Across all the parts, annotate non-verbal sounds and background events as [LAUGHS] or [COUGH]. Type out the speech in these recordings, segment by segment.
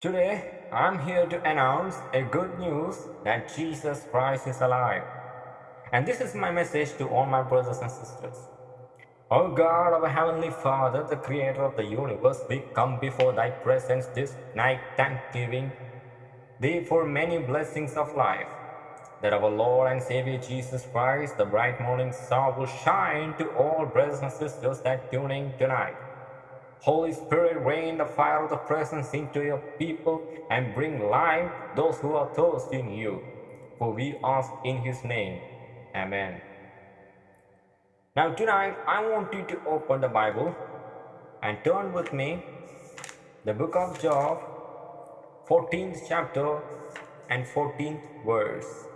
Today, I'm here to announce a good news that Jesus Christ is alive. And this is my message to all my brothers and sisters. O God, our Heavenly Father, the Creator of the universe, we come before Thy presence this night thanksgiving Thee for many blessings of life, that our Lord and Savior Jesus Christ, the bright morning star, will shine to all brothers and sisters that tuning tonight. Holy Spirit, rain the fire of the presence into your people and bring life those who are thirsty in you. For we ask in his name. Amen. Now tonight I want you to open the Bible and turn with me the book of Job 14th chapter and 14th verse.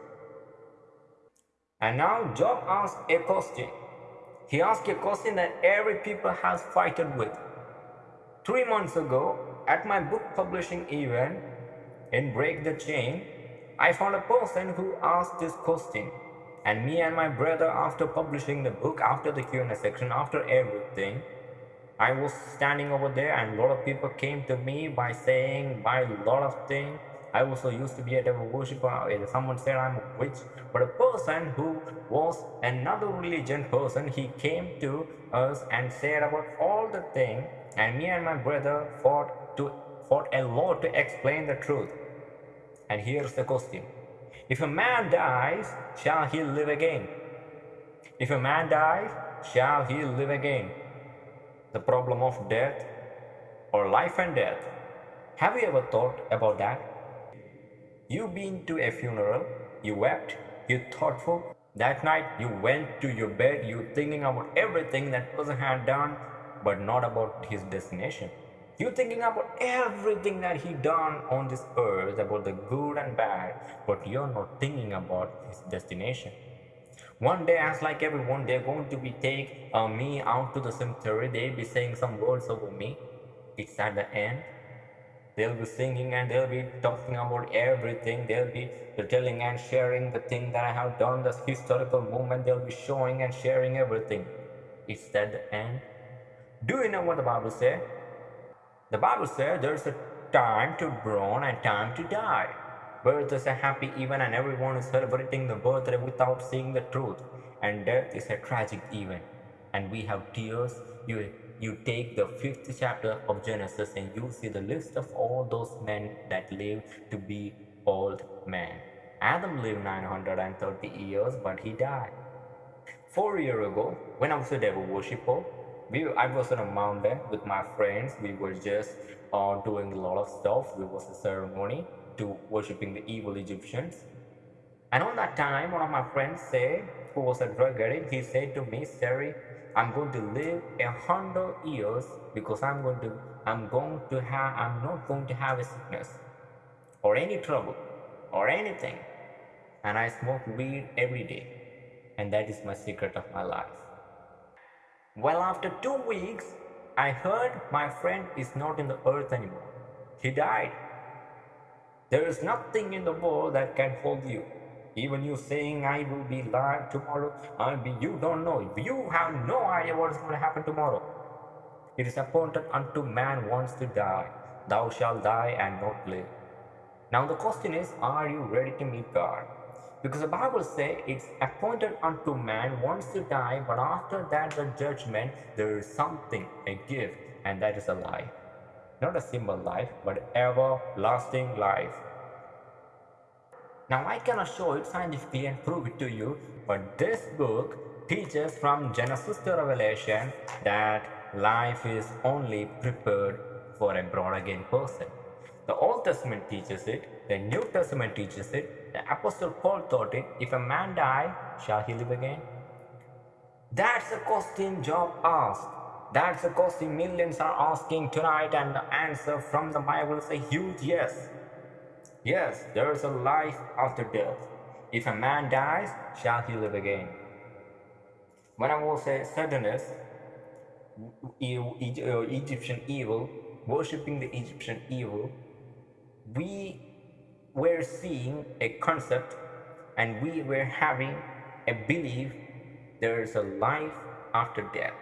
And now Job asked a question. He asked a question that every people has fighted with. Three months ago, at my book publishing event in Break the Chain, I found a person who asked this question. And me and my brother, after publishing the book, after the Q&A section, after everything, I was standing over there and a lot of people came to me by saying, by a lot of things. I also used to be a devil worshiper. Someone said I'm a witch. But a person who was another religion person, he came to us and said about all the things and me and my brother fought to fought a lot to explain the truth. And here's the question. If a man dies, shall he live again? If a man dies, shall he live again? The problem of death or life and death. Have you ever thought about that? You've been to a funeral, you wept, you thoughtful. That night you went to your bed, you thinking about everything that person had done, but not about his destination. You're thinking about everything that he done on this earth, about the good and bad, but you're not thinking about his destination. One day, as like everyone, they're going to be take uh, me out to the cemetery. They'll be saying some words over me. It's at the end. They'll be singing and they'll be talking about everything. They'll be telling and sharing the thing that I have done, the historical moment. They'll be showing and sharing everything. It's at the end. Do you know what the Bible says? The Bible says there's a time to born and time to die. Birth is a happy event and everyone is celebrating the birthday without seeing the truth. And death is a tragic event. And we have tears. You, you take the fifth chapter of Genesis and you see the list of all those men that lived to be old men. Adam lived 930 years, but he died. Four years ago, when I was a devil worshipper, we, I was on a mountain with my friends. We were just uh, doing a lot of stuff. It was a ceremony to worshipping the evil Egyptians. And on that time, one of my friends said, who was a drug addict, he said to me, Sari, I'm going to live a hundred years because I'm going to, I'm going to have, I'm not going to have a sickness or any trouble or anything. And I smoke weed every day. And that is my secret of my life. Well, after two weeks, I heard my friend is not in the earth anymore. He died. There is nothing in the world that can hold you. Even you saying I will be alive tomorrow, I'll be, you don't know. You have no idea what is going to happen tomorrow. It is appointed unto man once to die. Thou shalt die and not live. Now the question is, are you ready to meet God? Because the Bible says it's appointed unto man once to die, but after that the judgment, there is something, a gift, and that is a life. Not a simple life, but everlasting life. Now I cannot show it scientifically and prove it to you, but this book teaches from Genesis to Revelation that life is only prepared for a born again person. The Old Testament teaches it, the New Testament teaches it, the Apostle Paul taught it, if a man die, shall he live again? That's the question Job asked. That's the question millions are asking tonight and the answer from the Bible is a huge yes. Yes, there is a life after death. If a man dies, shall he live again? When I was a Satanist, Egyptian evil, worshipping the Egyptian evil, we were seeing a concept and we were having a belief there is a life after death.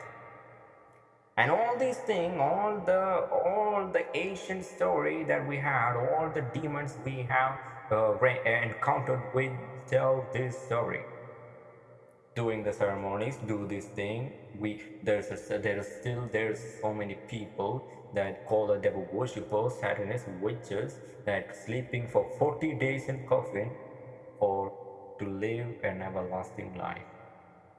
and all these things all the all the ancient story that we had all the demons we have uh, encountered with tell this story doing the ceremonies do this thing we there's a, there's still there's so many people that call the devil worshippers satanists witches that sleeping for 40 days in coffin or to live an everlasting life.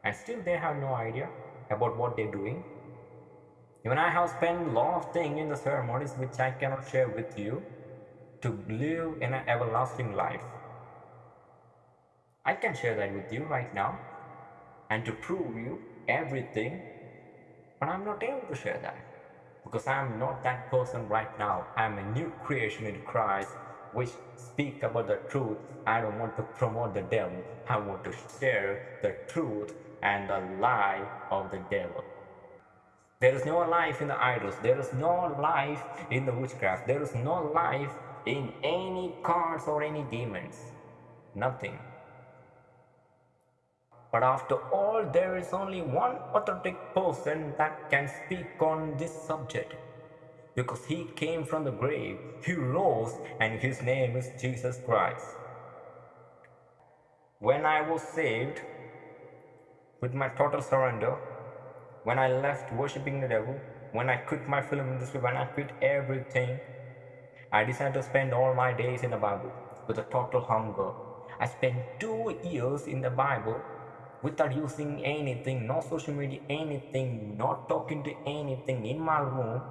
And still they have no idea about what they're doing. Even I have spent a lot of things in the ceremonies which I cannot share with you to live in an everlasting life. I can share that with you right now and to prove you everything, but I'm not able to share that because I'm not that person right now. I'm a new creation in Christ which speak about the truth. I don't want to promote the devil. I want to share the truth and the lie of the devil. There is no life in the idols. There is no life in the witchcraft. There is no life in any cards or any demons. Nothing. But after all, there is only one authentic person that can speak on this subject. Because he came from the grave, he rose, and his name is Jesus Christ. When I was saved, with my total surrender, when I left worshipping the devil, when I quit my film industry, when I quit everything, I decided to spend all my days in the Bible with a total hunger. I spent two years in the Bible without using anything, no social media, anything, not talking to anything in my room,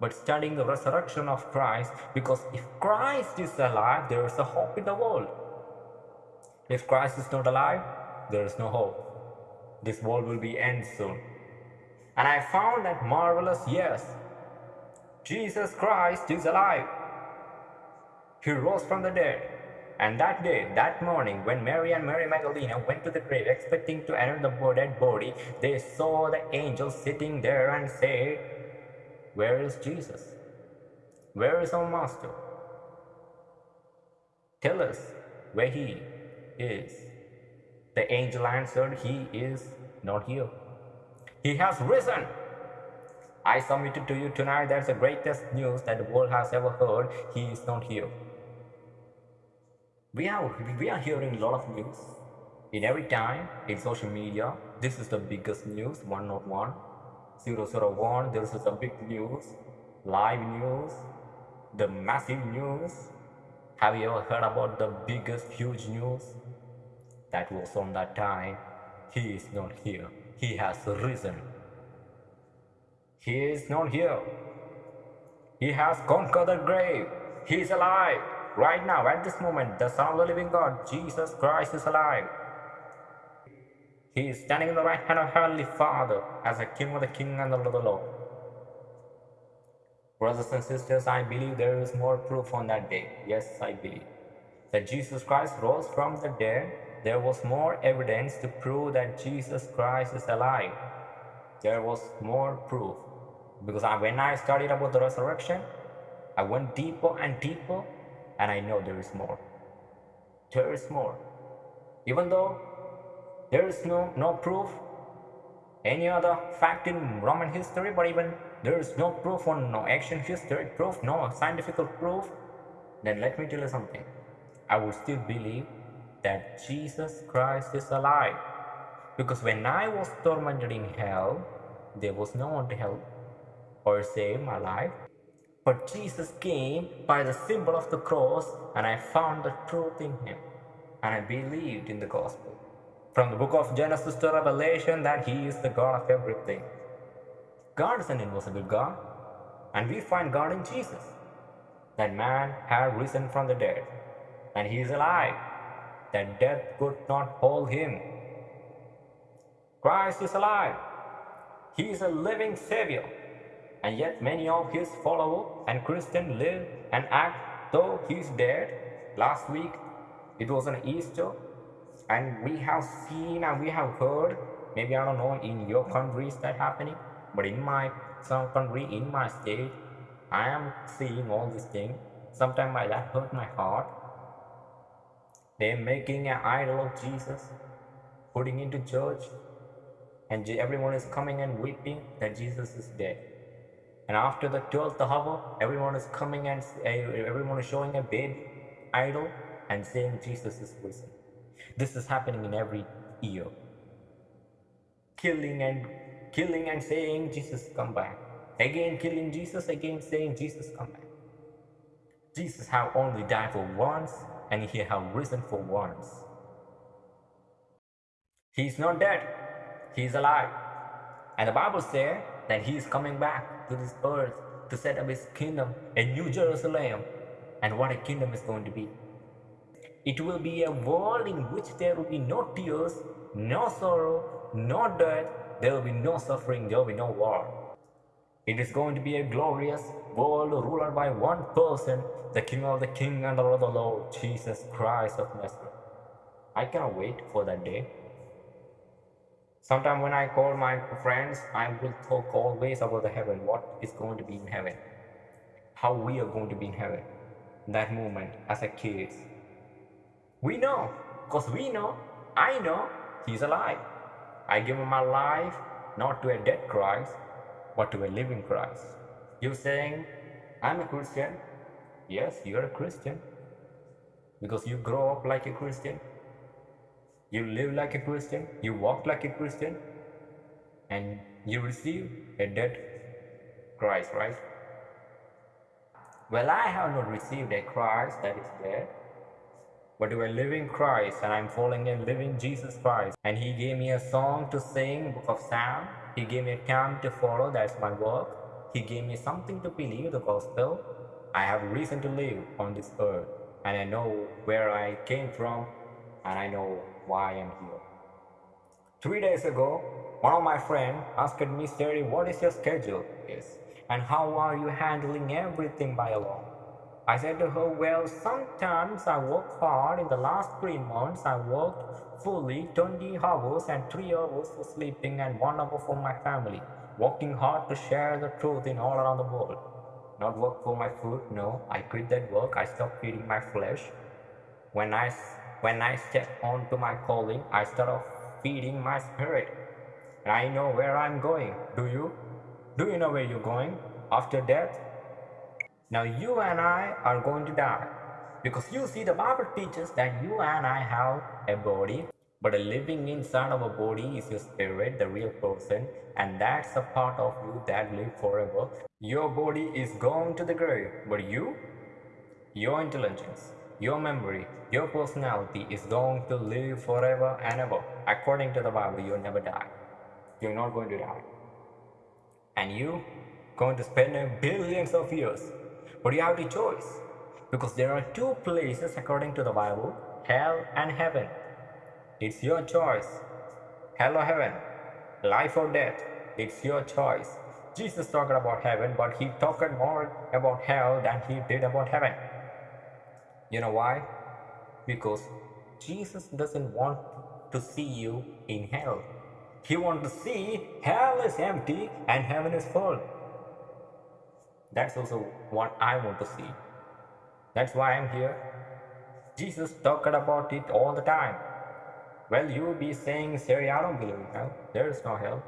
but studying the resurrection of Christ because if Christ is alive, there is a hope in the world. If Christ is not alive, there is no hope. This world will be end soon. And I found that marvelous, yes, Jesus Christ is alive. He rose from the dead. And that day, that morning, when Mary and Mary Magdalene went to the grave expecting to enter the dead body, they saw the angel sitting there and said, Where is Jesus? Where is our Master? Tell us where he is. The angel answered, He is not here. He has risen. I submit to you tonight that's the greatest news that the world has ever heard. He is not here. We are, we are hearing a lot of news in every time in social media. This is the biggest news 101, 001. This is the big news, live news, the massive news. Have you ever heard about the biggest huge news? that was on that time, he is not here. He has risen. He is not here. He has conquered the grave. He is alive. Right now, at this moment, the Son of the living God, Jesus Christ, is alive. He is standing in the right hand of Heavenly Father as a King of the King and the Lord of the Lord. Brothers and sisters, I believe there is more proof on that day. Yes, I believe. That Jesus Christ rose from the dead there was more evidence to prove that Jesus Christ is alive. There was more proof. Because I, when I studied about the resurrection, I went deeper and deeper, and I know there is more. There is more. Even though there is no, no proof, any other fact in Roman history, but even there is no proof on no ancient history proof, no scientific proof, then let me tell you something. I would still believe that Jesus Christ is alive. Because when I was tormented in hell, there was no one to help or save my life. But Jesus came by the symbol of the cross, and I found the truth in him, and I believed in the gospel. From the book of Genesis to Revelation, that he is the God of everything. God is an invisible God, and we find God in Jesus. That man had risen from the dead, and he is alive that death could not hold him. Christ is alive. He is a living Savior. And yet many of his followers and Christians live and act though he is dead. Last week it was an Easter and we have seen and we have heard, maybe I don't know in your countries that happening, but in my some country, in my state, I am seeing all these things. Sometimes that hurt my heart they're making an idol of Jesus, putting into church, and everyone is coming and weeping that Jesus is dead. And after the 12th hour, everyone is coming and eh, everyone is showing a baby idol and saying Jesus is risen. This is happening in every year. Killing and killing and saying Jesus come back. Again killing Jesus, again saying Jesus come back. Jesus have only died for once and he have risen for once. He is not dead, he is alive. And the Bible says that he is coming back to this earth to set up his kingdom, a new Jerusalem. And what a kingdom is going to be. It will be a world in which there will be no tears, no sorrow, no death, there will be no suffering, there will be no war. It is going to be a glorious world ruled by one person, the King of the King and the Lord of the Lord, Jesus Christ of Nazareth. I cannot wait for that day. Sometimes when I call my friends, I will talk always about the heaven, what is going to be in heaven, how we are going to be in heaven. That moment as a kid. We know, because we know, I know, he's alive. I give him my life not to a dead Christ, but to a living Christ. You saying, I'm a Christian? Yes, you're a Christian. Because you grow up like a Christian. You live like a Christian. You walk like a Christian. And you receive a dead Christ, right? Well, I have not received a Christ that is dead but to a living Christ, and I'm following a living Jesus Christ. And He gave me a song to sing, Book of Psalm. He gave me a camp to follow, that's my work. He gave me something to believe, the gospel. I have reason to live on this earth, and I know where I came from, and I know why I am here. Three days ago, one of my friends asked me, Terry, what is your schedule? Yes. And how are you handling everything by alone? I said to her, well, sometimes I work hard. In the last three months, I worked fully 20 hours and 3 hours for sleeping and 1 hour for my family. Working hard to share the truth in all around the world. Not work for my food, no. I quit that work. I stopped feeding my flesh. When I, when I step on to my calling, I start off feeding my spirit. And I know where I'm going. Do you? Do you know where you're going? After death, now you and I are going to die. Because you see, the Bible teaches that you and I have a body, but a living inside of a body is your spirit, the real person, and that's a part of you that live forever. Your body is going to the grave, but you, your intelligence, your memory, your personality is going to live forever and ever. According to the Bible, you'll never die. You're not going to die. And you going to spend billions of years but you have the choice because there are two places according to the Bible hell and heaven. It's your choice. Hell or heaven, life or death, it's your choice. Jesus talked about heaven, but he talked more about hell than he did about heaven. You know why? Because Jesus doesn't want to see you in hell. He wants to see hell is empty and heaven is full. That's also what I want to see. That's why I'm here. Jesus talked about it all the time. Well, you be saying, Siri, I don't believe in hell. There is no hell.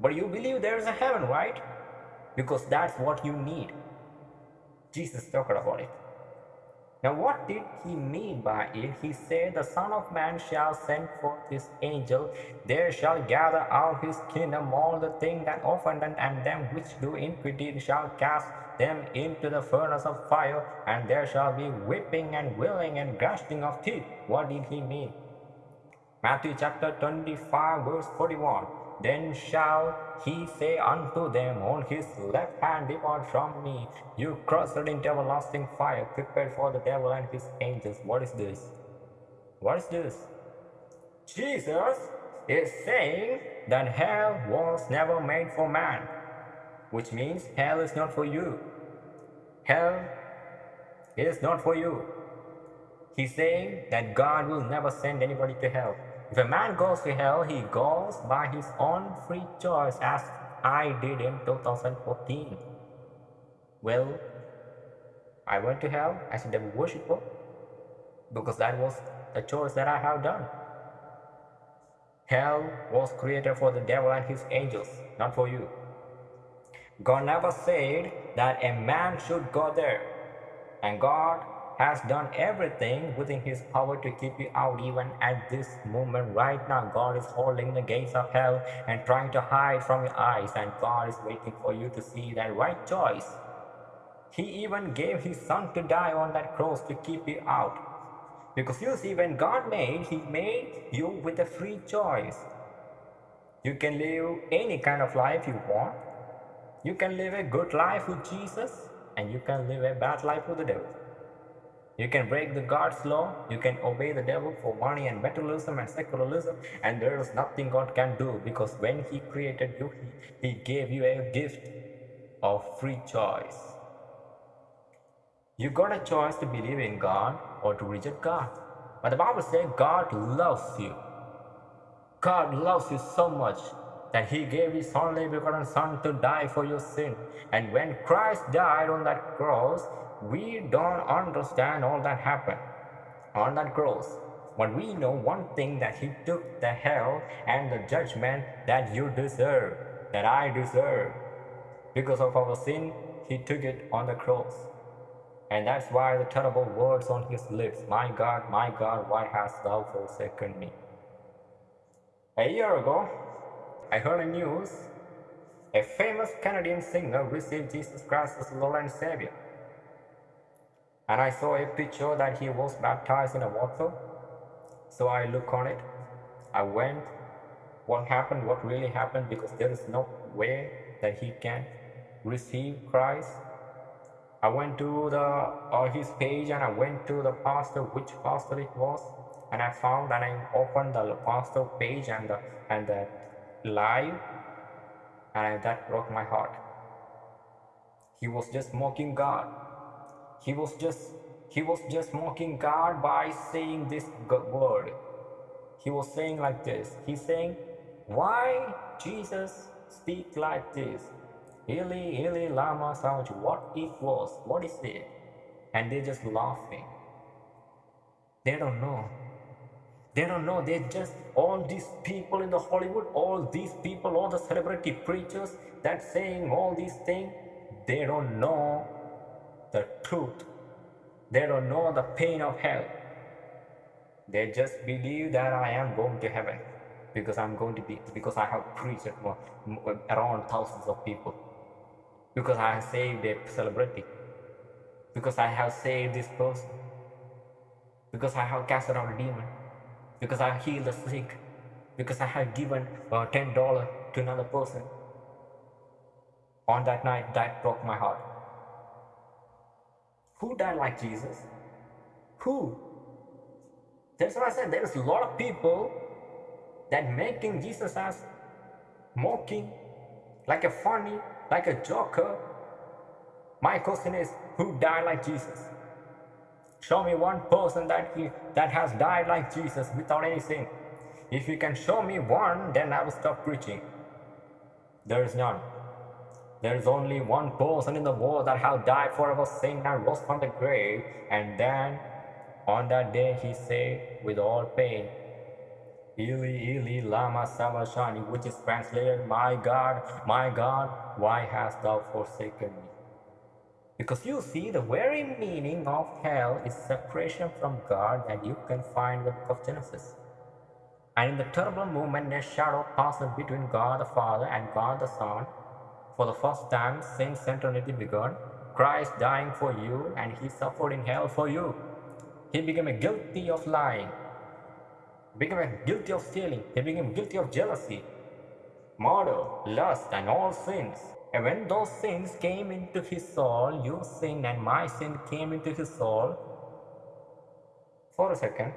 But you believe there is a heaven, right? Because that's what you need. Jesus talked about it. Now, what did he mean by it? He said, The Son of Man shall send forth his angel, there shall gather out his kingdom all the things that offend, and them which do iniquity shall cast them into the furnace of fire, and there shall be weeping and wailing and gnashing of teeth. What did he mean? Matthew chapter 25, verse 41. Then shall he say unto them on his left hand, Depart from me, you cursed into everlasting fire, prepared for the devil and his angels. What is this? What is this? Jesus is saying that hell was never made for man, which means hell is not for you. Hell is not for you. He's saying that God will never send anybody to hell. If a man goes to hell, he goes by his own free choice as I did in 2014. Well, I went to hell as a devil worshipper because that was the choice that I have done. Hell was created for the devil and his angels, not for you. God never said that a man should go there. And God has done everything within his power to keep you out even at this moment. Right now god is holding the gates of hell and trying to hide from your eyes and god is waiting for you to see that right choice. He even gave his son to die on that cross to keep you out. Because you see when god made he made you with a free choice. You can live any kind of life you want. You can live a good life with jesus and you can live a bad life with the devil you can break the God's law, you can obey the devil for money and materialism and secularism, and there is nothing God can do because when He created you, He, he gave you a gift of free choice. You got a choice to believe in God or to reject God. But the Bible says God loves you. God loves you so much that he gave his only begotten son to die for your sin. And when Christ died on that cross, we don't understand all that happened on that cross. But we know one thing that he took the hell and the judgment that you deserve, that I deserve. Because of our sin, he took it on the cross. And that's why the terrible words on his lips, My God, my God, why hast thou forsaken me? A year ago, I heard a news. A famous Canadian singer received Jesus Christ as Lord and Savior and I saw a picture that he was baptized in a water. So I look on it. I went. What happened? What really happened? Because there is no way that he can receive Christ. I went to the uh, his page and I went to the pastor, which pastor it was, and I found and I opened the pastor page and the and the live, and that broke my heart. He was just mocking God he was just he was just mocking God by saying this word. He was saying like this. He's saying, Why Jesus speak like this? Eli, Eli, Lama Sabachthani. What it was? What is it? And they're just laughing. They don't know. They don't know. They just all these people in the Hollywood, all these people, all the celebrity preachers that saying all these things, they don't know the truth. They don't know the pain of hell. They just believe that I am going to heaven because I'm going to be, because I have preached around thousands of people, because I have saved a celebrity, because I have saved this person, because I have cast out a demon, because I healed the sick, because I have given uh, $10 to another person. On that night, that broke my heart. Who died like Jesus? Who? That's what I said. There's a lot of people that making Jesus as mocking, like a funny, like a joker. My question is, who died like Jesus? Show me one person that he, that has died like Jesus without any sin. If you can show me one, then I will stop preaching. There is none. There is only one person in the world that have died for our sin and rose from the grave. And then on that day he said with all pain, Eli, Eli, lama sabachthani, which is translated, My God, my God, why hast thou forsaken me? Because you see, the very meaning of hell is separation from God that you can find in the book of Genesis. And in the terrible moment, a shadow passes between God the Father and God the Son, for the first time since eternity began, Christ dying for you and he suffered in hell for you. He became guilty of lying, became guilty of stealing, he became guilty of jealousy, murder, lust, and all sins. And when those sins came into his soul, your sin and my sin came into his soul. For a second,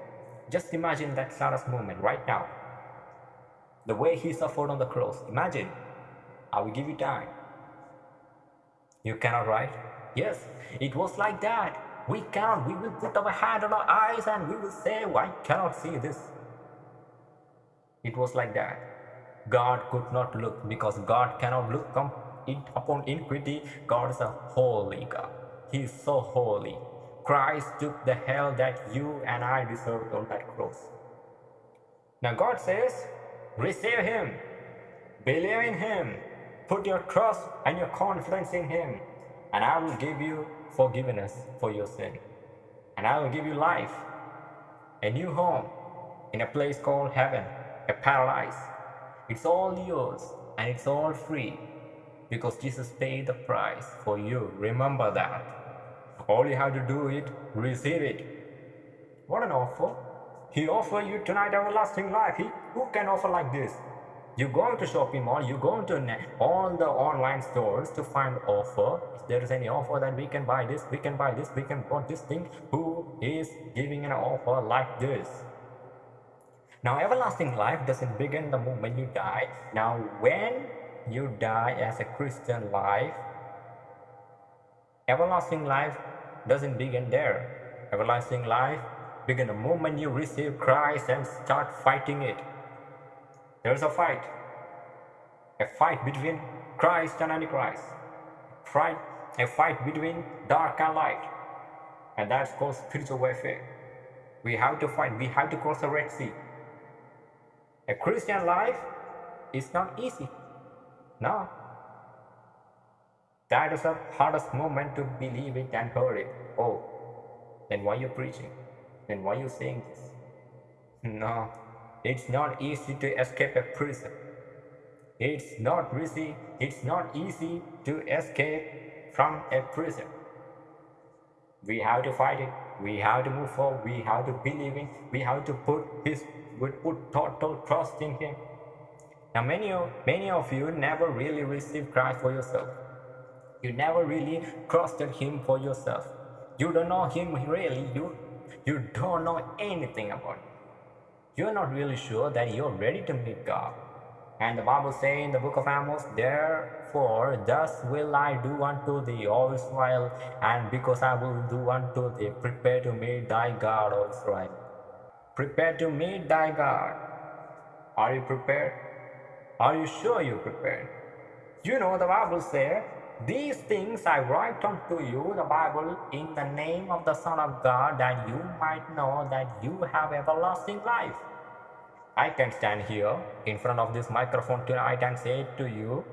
just imagine that saddest moment right now. The way he suffered on the cross. Imagine I will give you time. You cannot write? Yes, it was like that. We cannot. We will put our hand on our eyes and we will say, I cannot see this. It was like that. God could not look because God cannot look upon iniquity. God is a holy God. He is so holy. Christ took the hell that you and I deserved on that cross. Now God says, Receive Him. Believe in Him. Put your trust and your confidence in Him. And I will give you forgiveness for your sin. And I will give you life, a new home in a place called heaven, a paradise. It's all yours and it's all free because Jesus paid the price for you. Remember that. All you have to do is receive it. What an offer! He offer you tonight everlasting life. He, who can offer like this? You go into shopping mall, you go into all the online stores to find offer. If there is any offer that we can buy this, we can buy this, we can buy this thing. Who is giving an offer like this? Now, everlasting life doesn't begin the moment you die. Now, when you die as a Christian life, everlasting life doesn't begin there. Everlasting life begin the moment you receive Christ and start fighting it. There's a fight. A fight between Christ and Antichrist. Fight, a fight between dark and light. And that's called spiritual warfare. We have to fight. We have to cross the Red Sea. A Christian life is not easy. No. That is the hardest moment to believe it and hear it. Oh, then why you preaching? Then why you saying this? [LAUGHS] No, it's not easy to escape a prison. It's not easy. It's not easy to escape from a prison. We have to fight it. We have to move forward. We have to believe in. We have to put his would put total trust in him. Now many of, many of you never really received Christ for yourself. You never really trusted him for yourself. You don't know him really. You, you don't know anything about him. You're not really sure that you're ready to meet God. And the Bible says in the book of Amos, Therefore, thus will I do unto thee, O Israel, and because I will do unto thee, prepare to meet thy God, O Israel. Prepare to meet thy God. Are you prepared? Are you sure you're prepared? You know, the Bible says, These things I write unto you, the Bible, in the name of the Son of God, that you might know that you have everlasting life. I can stand here in front of this microphone tonight and say to you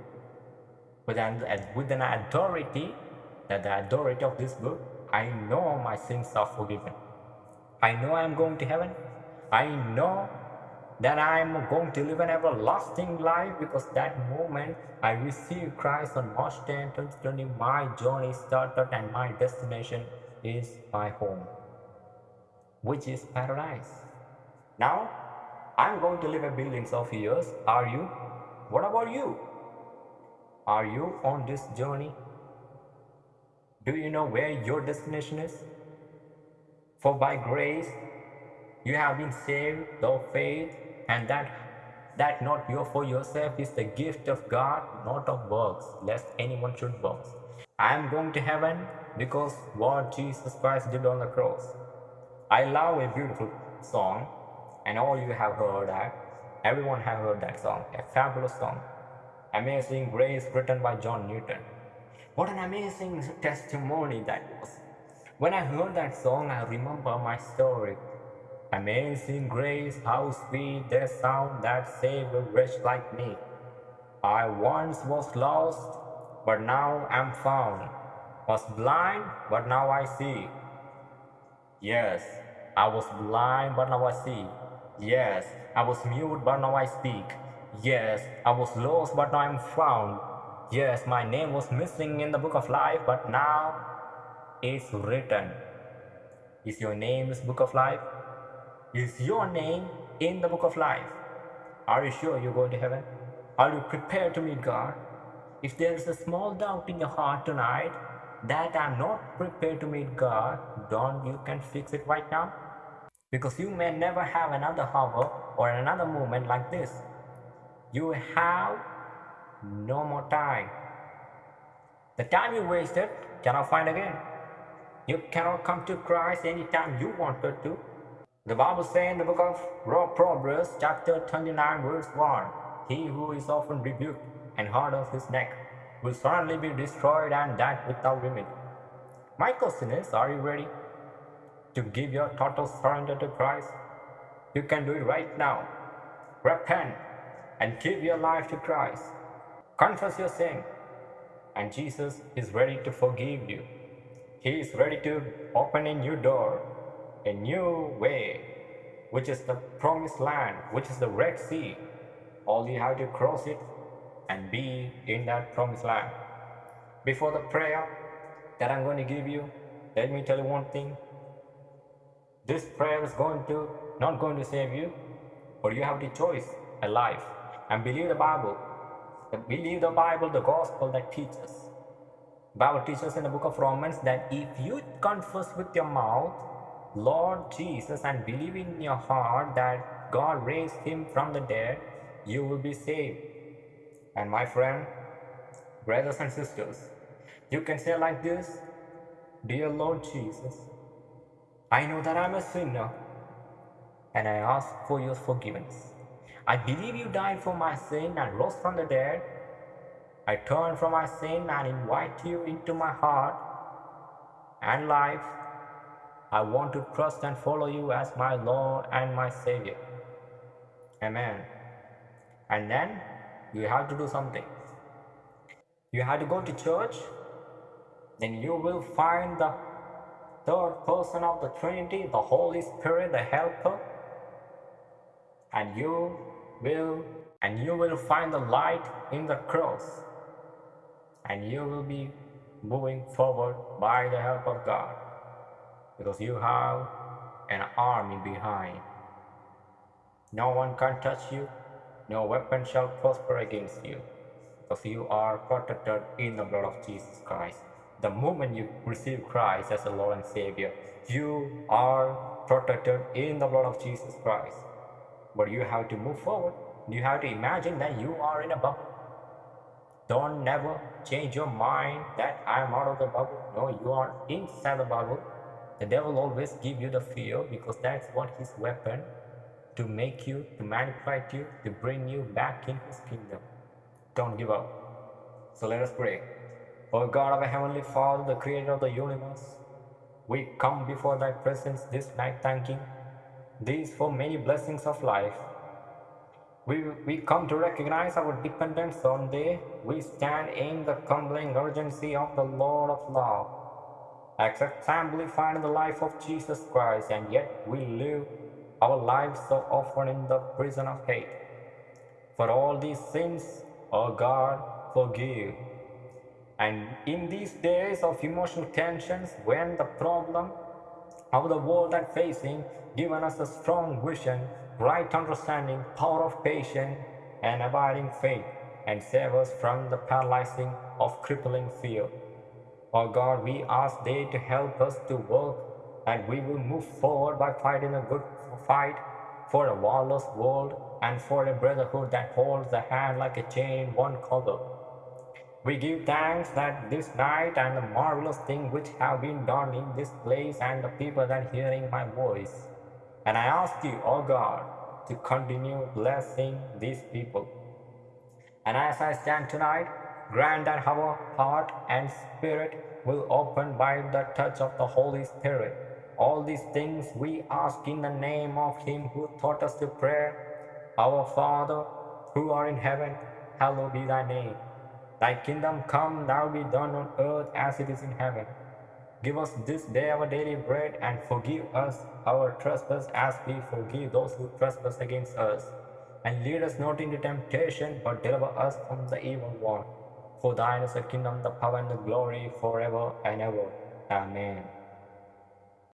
with an, with an authority that the authority of this book, I know my sins are forgiven. I know I am going to heaven. I know that I am going to live an everlasting life because that moment I received Christ on March 10, 2020, my journey started and my destination is my home, which is paradise. Now, I'm going to live a billions of years. Are you? What about you? Are you on this journey? Do you know where your destination is? For by grace you have been saved through faith, and that that not your for yourself is the gift of God, not of works, lest anyone should boast. I am going to heaven because what Jesus Christ did on the cross. I love a beautiful song, and all you have heard that. Everyone have heard that song, a fabulous song. Amazing Grace written by John Newton. What an amazing testimony that was. When I heard that song, I remember my story Amazing grace, how sweet the sound that saved a wretch like me. I once was lost, but now am found. Was blind, but now I see. Yes, I was blind, but now I see. Yes, I was mute, but now I speak. Yes, I was lost, but now I am found. Yes, my name was missing in the book of life, but now it's written. Is your name this book of life? Is your name in the book of life? Are you sure you're going to heaven? Are you prepared to meet God? If there is a small doubt in your heart tonight that I'm not prepared to meet God, don't you can fix it right now? Because you may never have another hour or another moment like this. You have no more time. The time you wasted cannot find again. You cannot come to Christ anytime you wanted to. The Bible says in the book of Proverbs, chapter 29, verse 1 He who is often rebuked and hard of his neck will certainly be destroyed and that without remedy. My question is Are you ready to give your total surrender to Christ? You can do it right now. Repent, and give your life to Christ. Confess your sin, and Jesus is ready to forgive you. He is ready to open a new door, a new way, which is the promised land, which is the Red Sea. All you have to cross it and be in that promised land. Before the prayer that I'm going to give you, let me tell you one thing. This prayer is going to not going to save you, but you have the choice, a life, and believe the Bible. Believe the Bible, the gospel that teaches. Bible teaches in the book of Romans that if you confess with your mouth Lord Jesus and believe in your heart that God raised him from the dead, you will be saved. And my friend, brothers and sisters, you can say like this Dear Lord Jesus, I know that I'm a sinner and I ask for your forgiveness. I believe you died for my sin and rose from the dead. I turn from my sin and invite you into my heart and life. I want to trust and follow you as my Lord and my Savior. Amen. And then you have to do something. You have to go to church, then you will find the third person of the Trinity, the Holy Spirit, the Helper, and you will and you will find the light in the cross, and you will be moving forward by the help of God, because you have an army behind. No one can touch you, no weapon shall prosper against you, because you are protected in the blood of Jesus Christ. The moment you receive Christ as the Lord and Savior, you are protected in the blood of Jesus Christ. But you have to move forward. You have to imagine that you are in a bubble. Don't never change your mind that I am out of the bubble. No, you are inside the bubble. The devil always give you the fear because that's what his weapon to make you, to manipulate you, to bring you back in his kingdom. Don't give up. So let us pray. O God of Heavenly Father, the creator of the universe, we come before thy presence this night thanking these for many blessings of life. We, we come to recognize our dependence on thee. We stand in the humbling urgency of the Lord of love. Accept find the life of Jesus Christ, and yet we live our lives so often in the prison of hate. For all these sins, O God, forgive. And in these days of emotional tensions, when the problem of the world are facing, given us a strong vision, right understanding, power of patience, and abiding faith, and save us from the paralyzing of crippling fear. O God, we ask Thee to help us to work, and we will move forward by fighting a good fight for a lawless world and for a brotherhood that holds the hand like a chain one color. We give thanks that this night and the marvelous things which have been done in this place and the people that hearing my voice. And I ask you, O oh God, to continue blessing these people. And as I stand tonight, grant that our heart and spirit will open by the touch of the Holy Spirit. All these things we ask in the name of Him who taught us to pray. Our Father, who art in heaven, hallowed be thy name. Thy kingdom come, thou be done on earth as it is in heaven. Give us this day our daily bread, and forgive us our trespasses as we forgive those who trespass against us. And lead us not into temptation, but deliver us from the evil one. For thine is the kingdom, the power, and the glory forever and ever. Amen.